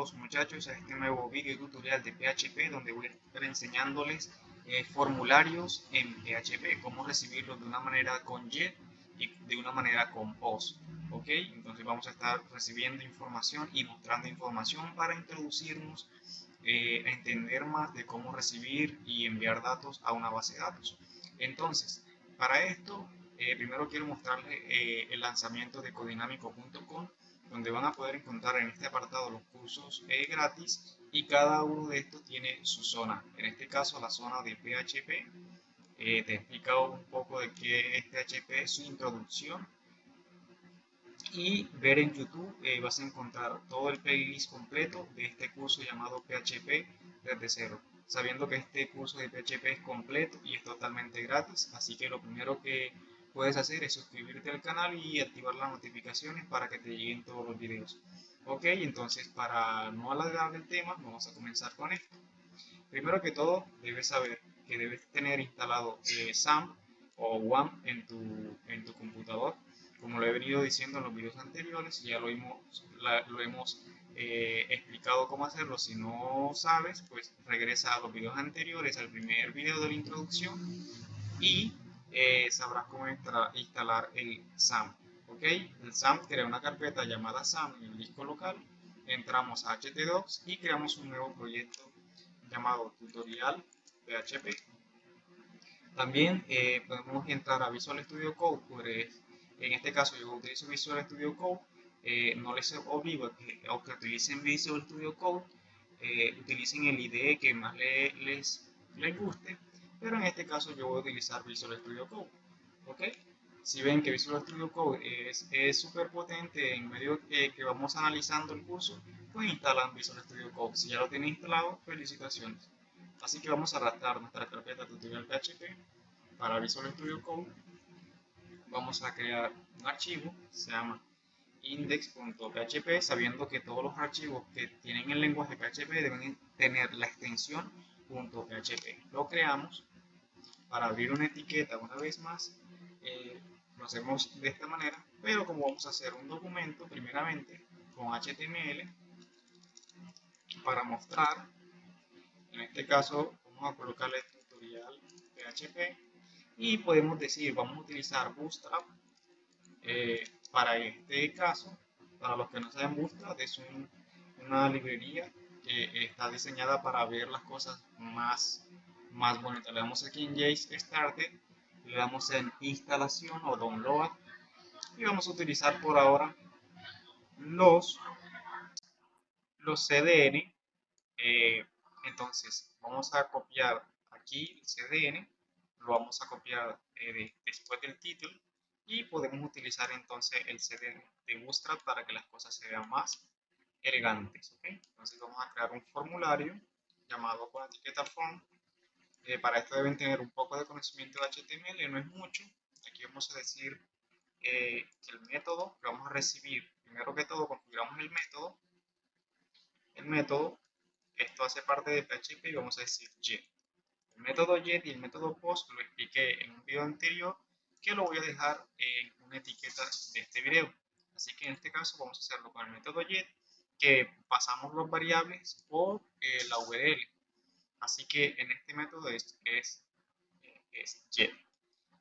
todos muchachos a este nuevo video tutorial de PHP donde voy a estar enseñándoles eh, formularios en PHP, cómo recibirlos de una manera con JET y de una manera con POST. ¿ok? Entonces vamos a estar recibiendo información y mostrando información para introducirnos eh, a entender más de cómo recibir y enviar datos a una base de datos. Entonces, para esto, eh, primero quiero mostrarles el lanzamiento de codinamico.com donde van a poder encontrar en este apartado los cursos gratis y cada uno de estos tiene su zona. En este caso la zona de PHP. Eh, te he explicado un poco de qué es PHP, su introducción. Y ver en YouTube eh, vas a encontrar todo el playlist completo de este curso llamado PHP desde cero. Sabiendo que este curso de PHP es completo y es totalmente gratis, así que lo primero que puedes hacer es suscribirte al canal y activar las notificaciones para que te lleguen todos los videos. Ok, entonces para no alargar el tema, vamos a comenzar con esto. Primero que todo, debes saber que debes tener instalado eh, SAM o WAM en tu, en tu computador. Como lo he venido diciendo en los videos anteriores, ya lo hemos, lo hemos eh, explicado cómo hacerlo. Si no sabes, pues regresa a los videos anteriores, al primer video de la introducción y eh, sabrás cómo instalar el SAM. ¿ok? El SAM crea una carpeta llamada SAM en el disco local. Entramos a htdocs y creamos un nuevo proyecto llamado tutorial PHP. También eh, podemos entrar a Visual Studio Code. Pues, en este caso yo utilizo Visual Studio Code. Eh, no les obligo que, que utilicen Visual Studio Code. utilicen el IDE que más les, les guste pero en este caso yo voy a utilizar Visual Studio Code. ¿ok? Si ven que Visual Studio Code es súper potente en medio que, que vamos analizando el curso, pues instalan Visual Studio Code. Si ya lo tienen instalado, felicitaciones. Así que vamos a arrastrar nuestra carpeta tutorial PHP para Visual Studio Code. Vamos a crear un archivo, se llama index.php, sabiendo que todos los archivos que tienen el lenguaje PHP deben tener la extensión .php. Lo creamos para abrir una etiqueta una vez más eh, lo hacemos de esta manera pero como vamos a hacer un documento primeramente con HTML para mostrar en este caso vamos a colocarle tutorial PHP y podemos decir vamos a utilizar Bootstrap eh, para este caso para los que no saben Bootstrap es una librería que está diseñada para ver las cosas más más bonita. Le damos aquí en Jace Started, le damos en instalación o download y vamos a utilizar por ahora los, los CDN. Eh, entonces vamos a copiar aquí el CDN, lo vamos a copiar eh, después del título y podemos utilizar entonces el CDN de Bootstrap para que las cosas se vean más elegantes. Entonces vamos a crear un formulario llamado con etiqueta form eh, para esto deben tener un poco de conocimiento de HTML, no es mucho. Aquí vamos a decir eh, que el método que vamos a recibir, primero que todo configuramos el método. El método, esto hace parte de PHP y vamos a decir get. El método get y el método post lo expliqué en un video anterior que lo voy a dejar en una etiqueta de este video. Así que en este caso vamos a hacerlo con el método get que pasamos los variables por eh, la URL Así que en este método es, es, es get.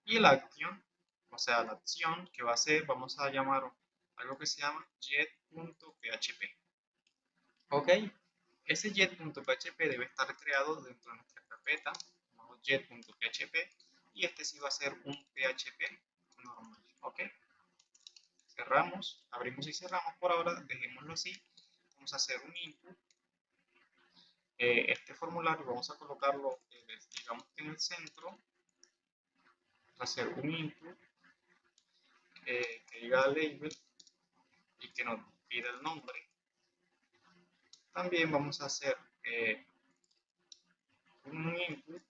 Y la acción, o sea, la acción que va a ser, vamos a llamar algo que se llama get.php. Ok, ese get.php debe estar creado dentro de nuestra carpeta, get.php, y este sí va a ser un PHP normal. Ok, cerramos, abrimos y cerramos por ahora, dejémoslo así. Vamos a hacer un input eh, este formulario vamos a colocarlo, eh, digamos en el centro, hacer un input eh, que diga label y que nos pida el nombre. También vamos a hacer un input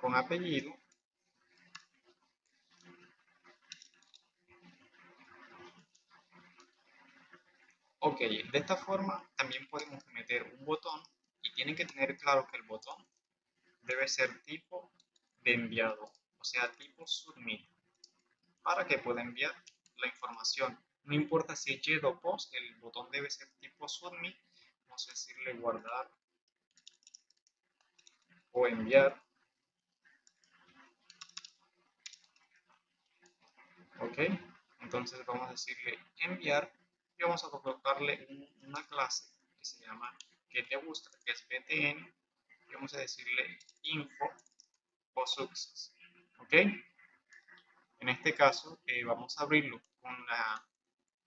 con apellido Ok, de esta forma también podemos meter un botón y tienen que tener claro que el botón debe ser tipo de enviado, o sea, tipo submit, para que pueda enviar la información. No importa si es jet o post, el botón debe ser tipo submit. Vamos a decirle guardar o enviar. Ok, entonces vamos a decirle enviar y vamos a colocarle una clase que se llama que te gusta, que es btn y vamos a decirle info o success. Ok, en este caso eh, vamos a abrirlo con la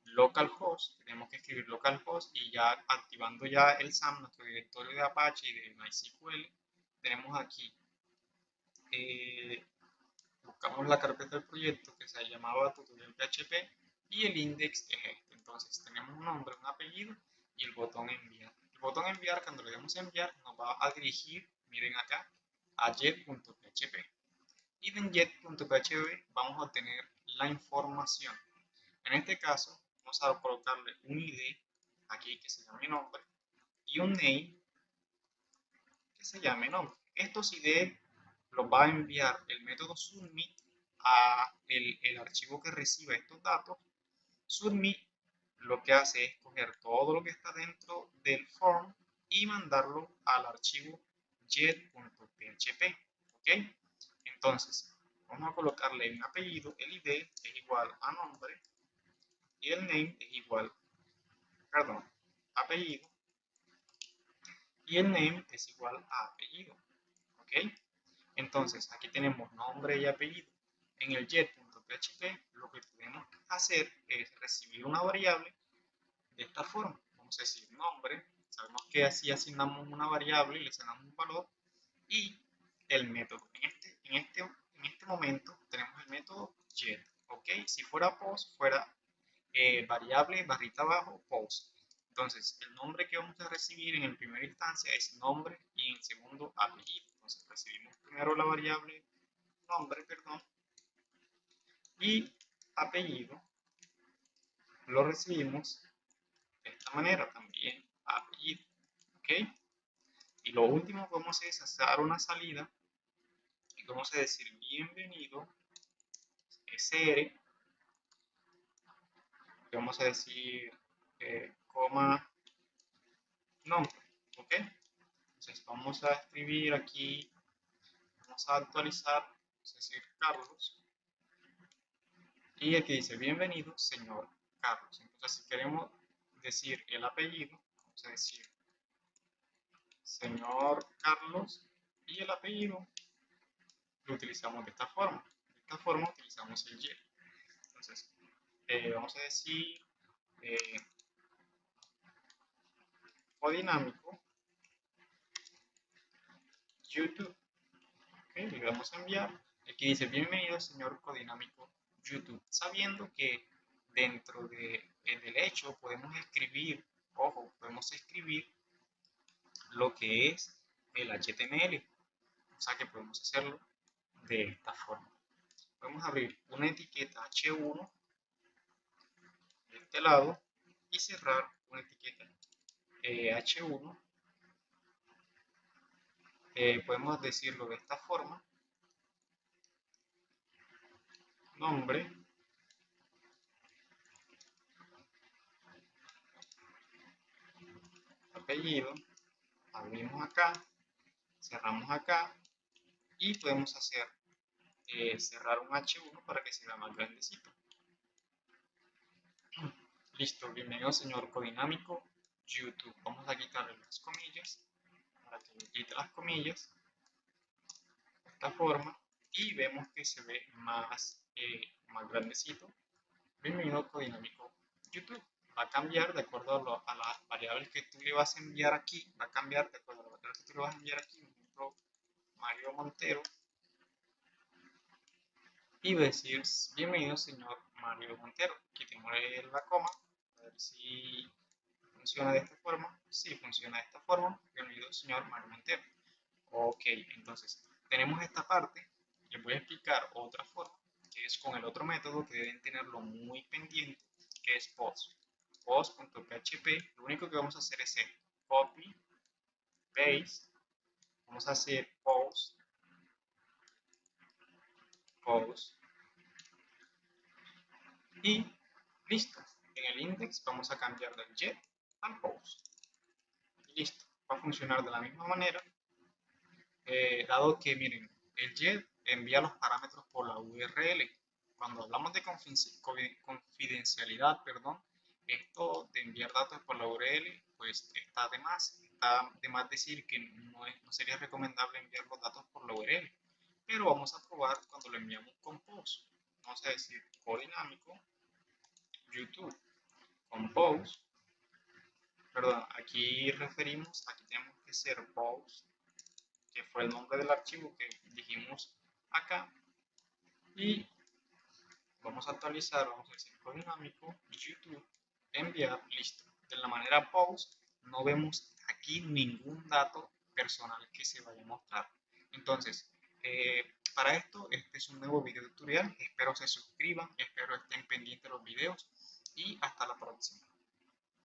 localhost, tenemos que escribir localhost y ya activando ya el SAM, nuestro directorio de Apache y de MySQL, tenemos aquí, eh, buscamos la carpeta del proyecto que se llamaba tutorial PHP y el index es. Entonces tenemos un nombre, un apellido y el botón enviar. El botón enviar, cuando le demos enviar, nos va a dirigir, miren acá, a jet.php. Y en jet.php vamos a obtener la información. En este caso, vamos a colocarle un ID aquí que se llame nombre y un name que se llame nombre. Estos ID los va a enviar el método submit a el, el archivo que reciba estos datos. Submit lo que hace es coger todo lo que está dentro del form y mandarlo al archivo jet.php. ¿Ok? Entonces, vamos a colocarle un apellido, el ID es igual a nombre y el name es igual, perdón, apellido y el name es igual a apellido. ¿Ok? Entonces, aquí tenemos nombre y apellido. En el jet.php lo que podemos hacer es recibir una variable de esta forma. Vamos a decir nombre, sabemos que así asignamos una variable y le asignamos un valor y el método. En este, en este, en este momento tenemos el método jet. ¿Ok? Si fuera post, fuera eh, variable barrita abajo post. Entonces, el nombre que vamos a recibir en primera instancia es nombre y en segundo apellido. Entonces, recibimos primero la variable nombre, perdón, y apellido lo recibimos de esta manera también, apellido, ¿ok? Y lo último que vamos a hacer es hacer una salida y vamos a decir bienvenido, SR, vamos a decir eh, coma nombre, ¿ok? Entonces vamos a escribir aquí, vamos a actualizar, vamos a decir Carlos, y aquí dice bienvenido señor Carlos. Entonces si queremos decir el apellido, vamos a decir señor Carlos y el apellido lo utilizamos de esta forma. De esta forma utilizamos el y. Entonces, eh, vamos a decir eh, dinámico YouTube. le damos a enviar. Aquí dice bienvenido señor codinámico YouTube. Sabiendo que dentro de, del hecho podemos escribir, ojo, podemos escribir lo que es el HTML. O sea que podemos hacerlo de esta forma. Podemos abrir una etiqueta H1 de este lado y cerrar una etiqueta eh, H1 eh, podemos decirlo de esta forma nombre. Apellido. Abrimos acá cerramos acá y podemos hacer eh, cerrar un H1 para que sea más grandecito. Listo, bienvenido señor codinámico YouTube. Vamos a quitarle las comillas para que quite las comillas de esta forma y vemos que se ve más, eh, más grandecito. Bienvenido codinámico YouTube. Va a cambiar de acuerdo a, las variables que tú le vas a enviar aquí. Va a cambiar de acuerdo a las variables que tú le vas a enviar aquí. Por ejemplo, Mario Montero. Y decir, bienvenido señor Mario Montero. Quitémosle la coma. A ver si ¿Funciona de esta forma? Sí, funciona de esta forma. Bienvenido, señor Mario Montero. Ok, entonces tenemos esta parte. Les voy a explicar otra forma, es con el otro método que deben tenerlo muy pendiente, que es post. Post.php, lo único que vamos a hacer es el copy, paste, vamos a hacer post, post, y Listo. En el index vamos a cambiar del get al post. Y listo. Va a funcionar de la misma manera. Eh, dado que, miren, el get envía los parámetros por la URL. Cuando hablamos de confidencialidad, perdón, esto de enviar datos por la URL, pues está de más. Está de más decir que no, no sería recomendable enviar los datos por la URL. Pero vamos a probar cuando lo enviamos con post. Vamos a decir codinámico YouTube compose, perdón, aquí referimos, aquí tenemos que ser post, que fue el nombre del archivo que dijimos acá, y vamos a actualizar, vamos a decir dinámico, YouTube, enviar, listo. De la manera post, no vemos aquí ningún dato personal que se vaya a mostrar. Entonces, eh, para esto, este es un nuevo video tutorial. Espero se suscriban, espero estén pendientes de los videos y hasta la próxima.